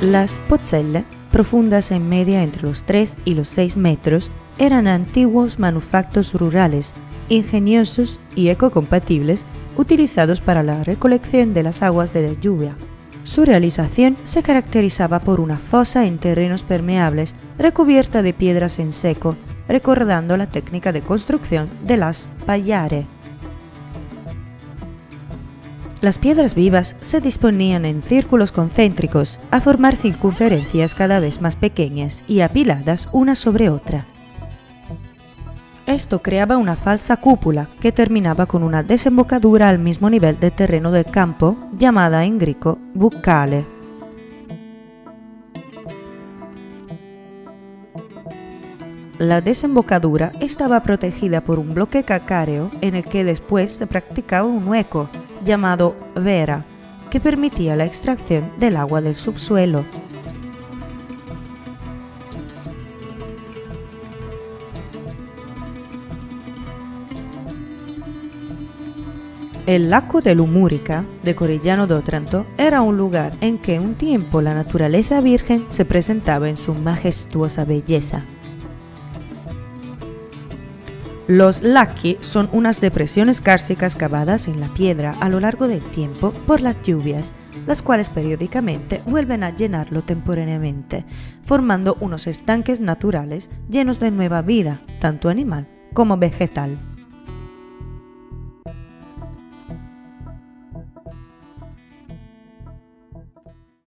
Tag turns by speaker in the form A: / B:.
A: Las pozzelle, profundas en media entre los 3 y los 6 metros, eran antiguos manufactos rurales, ingeniosos y ecocompatibles, utilizados para la recolección de las aguas de la lluvia. Su realización se caracterizaba por una fosa en terrenos permeables recubierta de piedras en seco, recordando la técnica de construcción de las payare. Las piedras vivas se disponían en círculos concéntricos a formar circunferencias cada vez más pequeñas y apiladas una sobre otra. Esto creaba una falsa cúpula que terminaba con una desembocadura al mismo nivel de terreno del campo, llamada en griego buccale. La desembocadura estaba protegida por un bloque calcáreo en el que después se practicaba un hueco, llamado vera, que permitía la extracción del agua del subsuelo. El lago de Lumúrica, de Corellano d'Otranto, era un lugar en que un tiempo la naturaleza virgen se presentaba en su majestuosa belleza. Los lacchi son unas depresiones kársticas cavadas en la piedra a lo largo del tiempo por las lluvias, las cuales periódicamente vuelven a llenarlo temporalmente, formando unos estanques naturales llenos de nueva vida, tanto animal como vegetal.